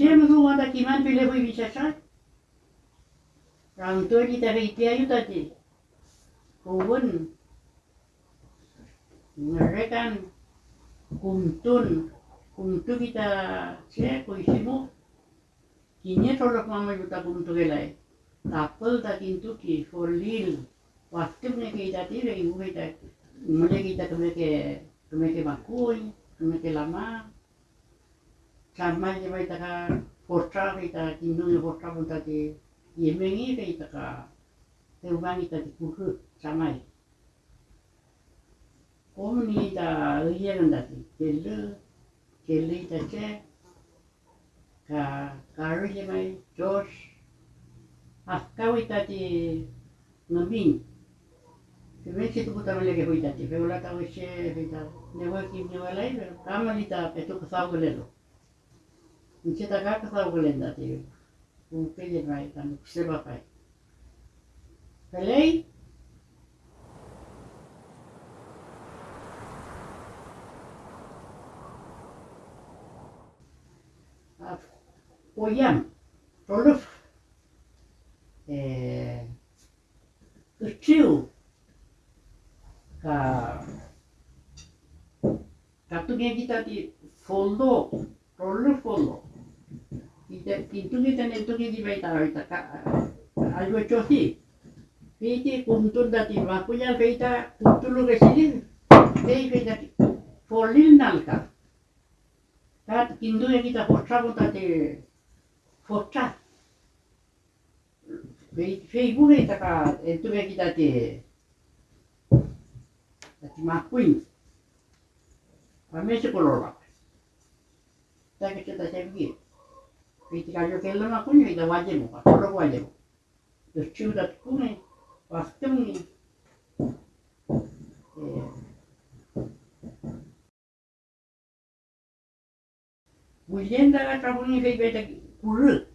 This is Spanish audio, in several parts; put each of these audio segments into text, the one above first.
chem nu ma da kiman bile voi vi chacha. Rang to ni ta ri ti ayu ta ti. Ko bun. Ngare kan kum tun kum tu ki ta che ko isi mu. Ki ne to lo kama ju ta kum tu lil. Waktu ne ki ta ti re ngu ki ta. Mule ki ta lama. Sama je mai taka porta kita kindu ne porta pun tadi. Yemengi kita ka teubangi tadi kuhu samai. Kom ni ta uyen tadi. Kelu kelu ita ce ka karu je mai Josh. Afkau ita di ngamin. Sebenarnya itu putar lagi hui tadi. Feula tahu se kita newa kim newa lain. Kama lita itu kesau gelelo. 池田が katawulen dati mungkin mai kan seba kai kalei Oyam, Roluf, Uchiu, ka Katugegita di fondo, Roluf fondo. kita itu kita itu kita di baita kita ayo cuci kita kumtul dati waktu yang kita kumtul lu kesini teh kita polin nalka. Kat kindo yang kita potra kita di potra Facebook kita kan itu yang kita di dati makuin. Kami sekolah lah tapi kita sembuh Pitikajokelona kunya ida wajemu, patoro wajemo Jos ciudat kune, vastungi. Mujenda ga trabuni fei beta kuru.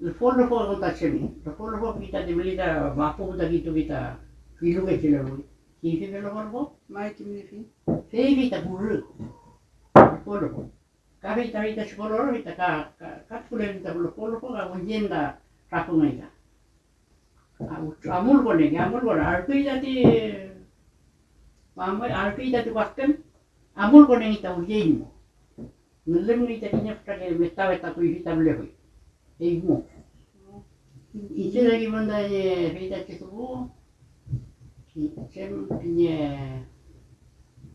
Le fondo fo konta chemi. Le fondo fo kita de melita mapu da gitu kita. Filu ke chile muli. Kifi velo korbo? Mai kimni fi. Fei kita kuru. Le fondo fo. kaveita vita si poloro hita ka katkule vita polo polo ko ka wajenda rapunga ika. Amul ko negi amul ko artu ita ti mamai artu ita ti wakken amul ko negi ta wajen mo. Nulem ni ita ti nyafta ke mesta veta tu hita bule hoi. Ei mo. Ite lagi benda ye hita ti tu. Sem pinye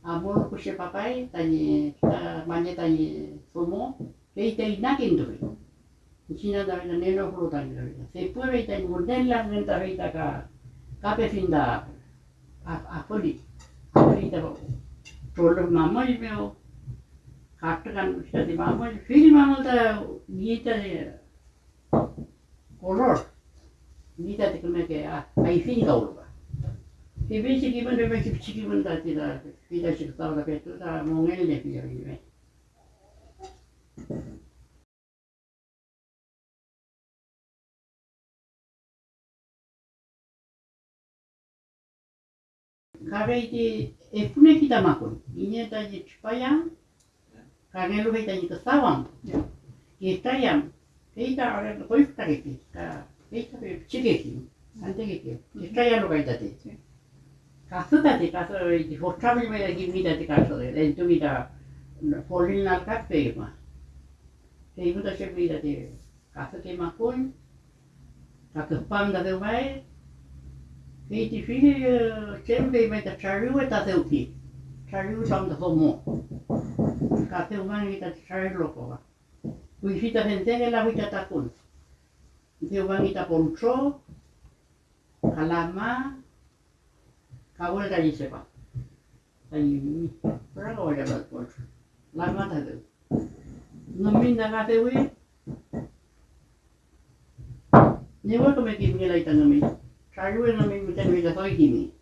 punya amul ku se papai banyak tanya semua. Kita inakin tu. Cina da da. Se puede tanya model la renta kita ka a a ta finkaulua se vesi kiven se 이백씩 입은 이백씩 입은 다지다 이 자식 싸우다 배뜨다 몽을 내비야 이래. 가래이지 에프네기다 마고 이네다지 추파야 가래로 해다니까 싸왕. 예타양 데이터 아래로 골프타겠지. 까 아, 데이터를 지겠지. 안 되겠지. 음. 예타야로 가이다지. Te uti. Charu tam da homo. ka te umangi ta te tare loko wa. Kui fita hentenge la hui ta takun. Te umangi ta pontro, ka lama, ka wale ta i sepa. Ta i mi, pera ka wale ta pontro. Lama ta te. No minda ka te hui. Ne wa ka me ki mi lai ta ngami. Tare hui ngami mi tenu i ta 가골다 있어 봐. 아 니, 뭐라고 올려 봐, 골. 날마다 들. 놈이 나가대 왜? 내가 또 맥이 무게라 있다 놈 이. 자유의 놈이 무대 위에다 서 있기 니.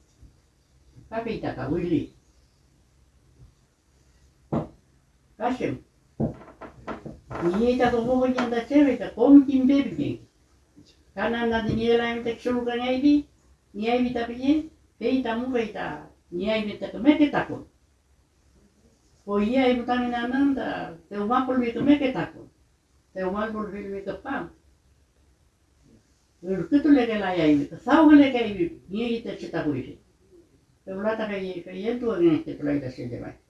카페 있다가 울 리. 가 심. 이에다 도보 보인다 제베다 꼼긴 베르 기. 가난나디 니엘라임 텍슈르가 니아이비 니아이비 타비니 Ka kumtunge kita te vapa me se se asahuuta nento kita sitä viissä. Itse tani niiltä se samal. Te jilana kwanyanya Pisitsemeni, rene andati, nielanda chouta i boang viveita. Ja pidä te kuseroita tenire. Pitkiellä itä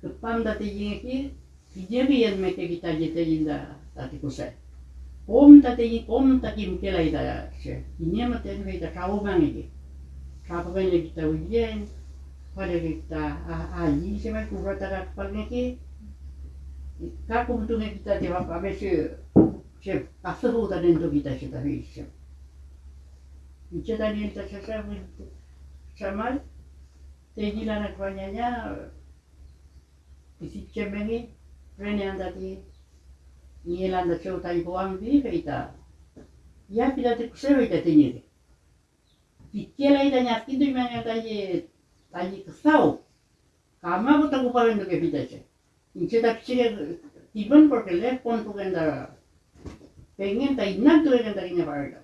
Kepam dati jingi ki, ijebi meke kita jite jinda tati kuse. Om tati jingi, om tati muke lai da ya. Inye mate nge kita kau bang ege. Kapa bang ege kita ujien, pada kita aji se me kuba tara kapa nge ki. Kaku mutu nge kita te wapa be se, se kasu huta nendo kita se tari se. Ije tani ita se se, se mal, te jila nakwanya nya, Esitkemehi, Venäjändäki, Nielanda shoutai hoang vihreitä. Ja pidätte kuseroita tenire. Pitkielä itä nyatkintu imänä tai tai ksau. Kama mutta kuparendu ke pitäisi. Inse taksire tibon portelle kontuken dara. Pengen tai innan tueken tarina parida.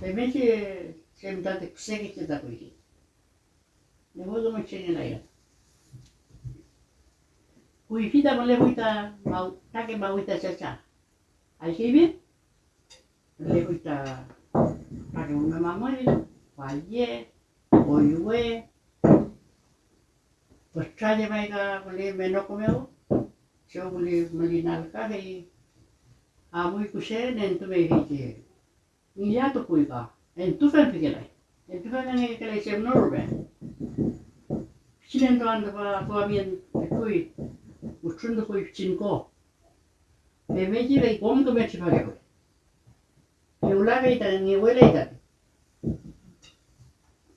Pemesi semtate kusekitse takuisi. Ne hoidu mutsenä lailla. Uyuyucu da böyle buyta, takip buyta çeça. Així bé? Böyle buyta, para un mamamori, falye, oyue, pues traje maiga, böyle meno comeu, xo böyle malinal kahe, amui kuse, nentu meigiche. Milato puiga, entufen pikelai. Entufen nange kelai sem norbe. Sinento andaba, kuamien, kui, uçundu koyup çinko. Memeci ve komdu me çipage koy. Yula ve itan, ni huele itan.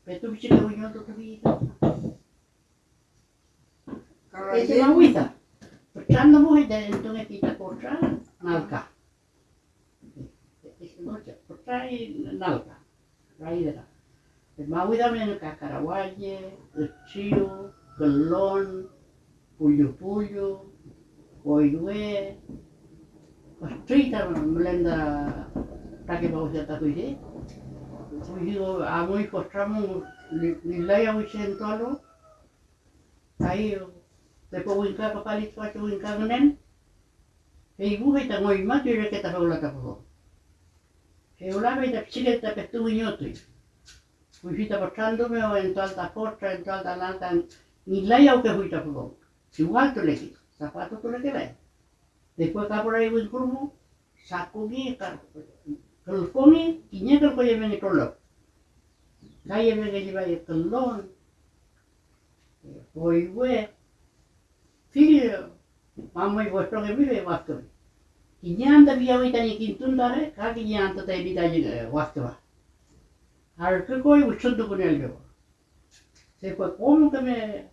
Ve tu biçin de uñon tu kubi itan. Ese va huita. Chando mujer de dentro de pita porcha, nalca. El mahuida viene take bau jata kuide. Kuido amoi kostramo nilaya wisen tolo. Ai te po winka papalit pa tu winka ngenen. Hei bu hei ta ngoi ma tu reke ta paula ta po. Hei ula hei ta psike ta pe tu winyotui. Kuifita portando me o en tualta porta, en tualta lantan, nilaya uke huita po. igual te le quito, zapato tú le quedas. Después acá por ahí voy curvo, saco aquí, calcone, y ni que lo voy calco lleven el color. Calle me que lleva el colón, hoy güey, filho, mamá y vuestro que vive, bastón. Y ni anda vía hoy tan y quintun dare, casi ni anda te evita llegar, bastón. Ahora que voy, coy, un chundo con el yo. Se fue como que me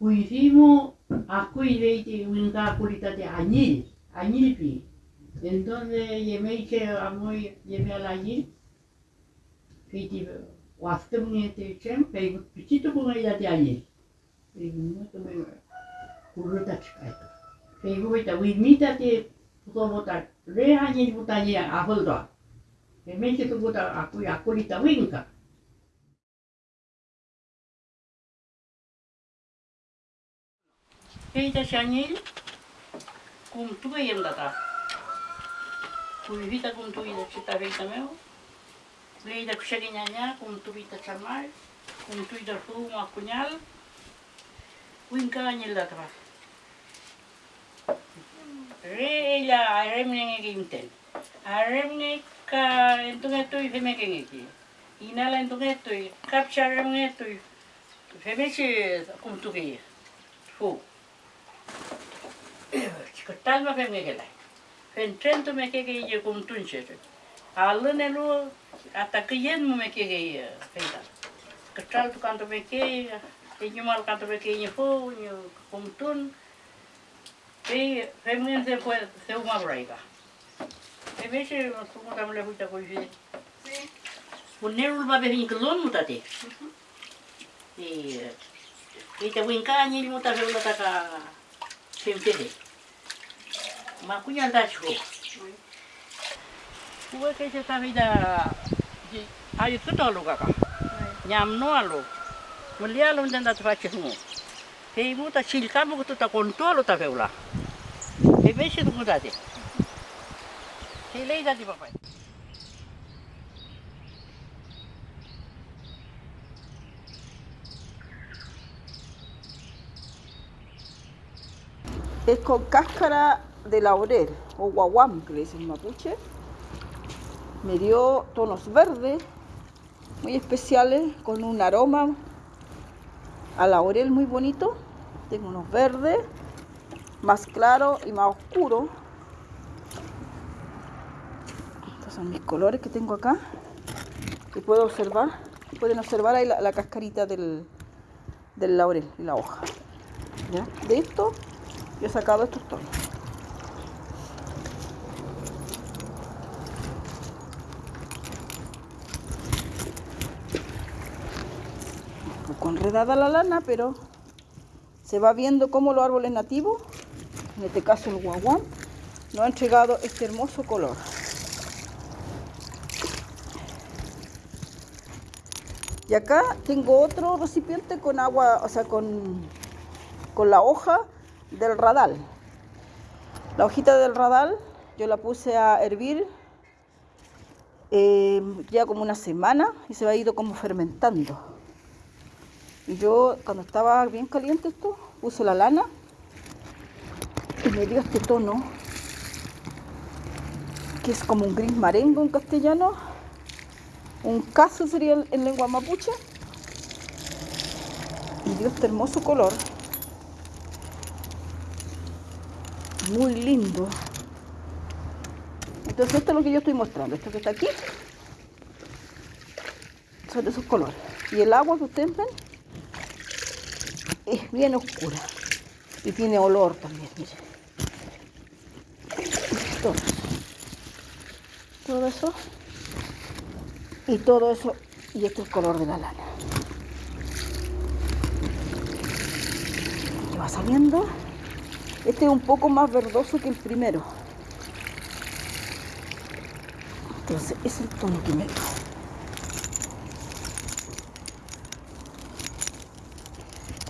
Uirimo aku ireite winka kulita te añil, añilpi. Entonces yeme che amoi yeme ala añil. Kiti wastem te chem pe pichito kunga ya te añil. Pe mo to me kuruta chikai. Pe go ita wimita te puto bota re añil buta ni aholdo. Pe me che to bota aku akulita Hita shangil kum tuwe yem data. Kui hita kum tuwe da chita hita meu. Leida kushagi nyanya in tuwe da chamar. Kum tuwe da tu ma kunyal. Winka anyil data. Reila aremnenge gimten. Aremne ka entungetu ifemekengeki. Inala entungetu, kapcha aremngetu. come tu che. Fu. Talma fe megela. Fen trento me keke ye kum tunche. Alene lu hasta que yen mo me que feita. Que tal tu canto me que e mal canto me que fo nyo kumtun. Se fue se uma braiga. E huita mutate. E e te winka ni mutate la Ma kunya ndacho. Kue ke se tawi da ayu tuto lu kaka. Nyam no alu. Mulia lu ndan da tfache hu. He mu ta silka mu tu ta controlo ta veula. He vese tu mudate. Lei da di papai. Es con cáscara de laurel o guaguam, que le dicen mapuche. Me dio tonos verdes, muy especiales, con un aroma a laurel muy bonito. Tengo unos verdes, más claros y más oscuros. Estos son mis colores que tengo acá. Que puedo observar. Pueden observar ahí la, cascarita del, del laurel y la hoja. De esto yo he sacado estos tonos. Enredada la lana, pero se va viendo cómo los árboles nativos, en este caso el guaguán, nos ha entregado este hermoso color. Y acá tengo otro recipiente con agua, o sea, con, con la hoja del radal. La hojita del radal yo la puse a hervir eh, ya como una semana y se ha ido como fermentando. Yo cuando estaba bien caliente esto, puse la lana y me dio este tono que es como un gris marengo en castellano, un caso sería en lengua mapuche. Y dio este hermoso color muy lindo. Entonces esto es lo que yo estoy mostrando. Esto que está aquí son de esos colores. Y el agua que ustedes ven es bien oscura. Y tiene olor también, Todo. todo eso. Y todo eso. Y este es el color de la lana. Que va saliendo. Este es un poco más verdoso que el primero. Entonces, es el tono que me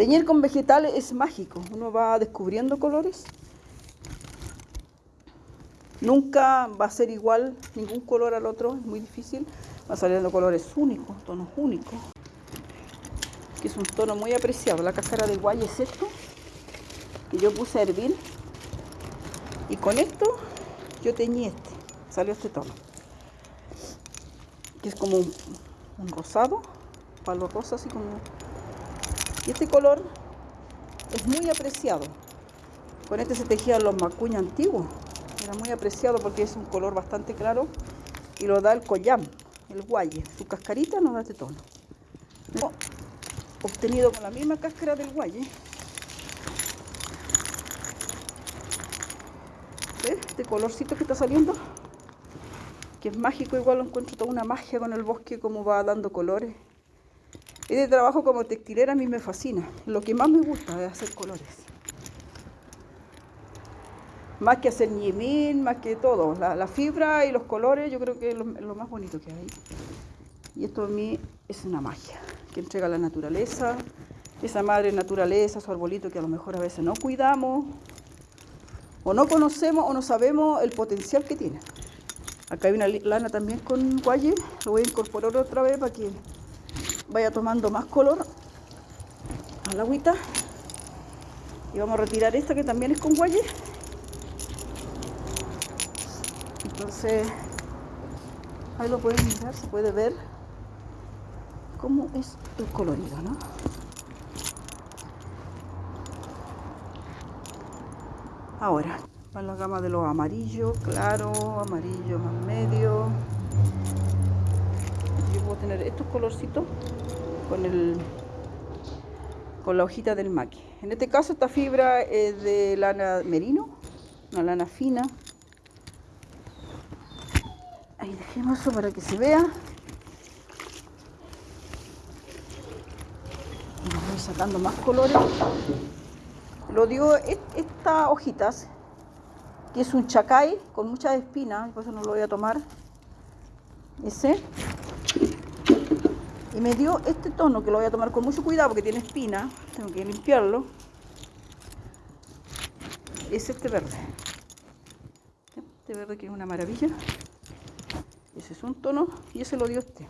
Teñir con vegetales es mágico. Uno va descubriendo colores. Nunca va a ser igual ningún color al otro, es muy difícil. Va saliendo colores únicos, tonos únicos. Que es un tono muy apreciado. La cáscara de guay es esto que yo puse a hervir y con esto yo teñí este, salió este tono que es como un, un rosado, palo rosa así como y este color es muy apreciado. Con este se tejían los macuña antiguos. Era muy apreciado porque es un color bastante claro y lo da el collam, el guaye. Su cascarita nos da este tono. Obtenido con la misma cáscara del guaye. Este colorcito que está saliendo, que es mágico, igual lo encuentro toda una magia con el bosque, como va dando colores. Este trabajo como textilera a mí me fascina. Lo que más me gusta es hacer colores. Más que hacer ñemín, más que todo. La, fibra y los colores yo creo que es lo, más bonito que hay. Y esto a mí es una magia que entrega la naturaleza, esa madre naturaleza, su arbolito que a lo mejor a veces no cuidamos, o no conocemos o no sabemos el potencial que tiene. Acá hay una lana también con guaye, lo voy a incorporar otra vez para que vaya tomando más color a la agüita. Y vamos a retirar esta que también es con guaye. Entonces, ahí lo pueden mirar, se puede ver cómo es el colorido, ¿no? Ahora, va la gama de los amarillos, claro, amarillo más medio. Tener estos colorcitos con el con la hojita del maqui. En este caso esta fibra es de lana merino, una lana fina. Ahí dejemos eso para que se vea. Voy sacando más colores. Lo dio estas hojitas, que es un chacay con muchas espinas, por eso no lo voy a tomar. Ese. Me dio este tono que lo voy a tomar con mucho cuidado porque tiene espina. Tengo que limpiarlo. Es este verde. Este verde que es una maravilla. Ese es un tono y ese lo dio este.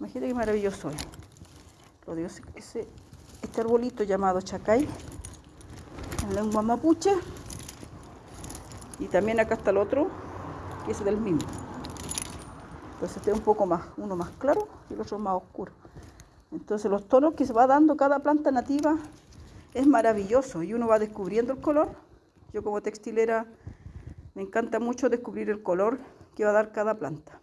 Imagínate qué maravilloso es. Lo dio ese, este arbolito llamado chacay en lengua mapuche. Y también acá está el otro, que es del mismo. Entonces este es un poco más, uno más claro y el otro más oscuro. Entonces los tonos que se va dando cada planta nativa es maravilloso y uno va descubriendo el color. Yo como textilera me encanta mucho descubrir el color que va a dar cada planta.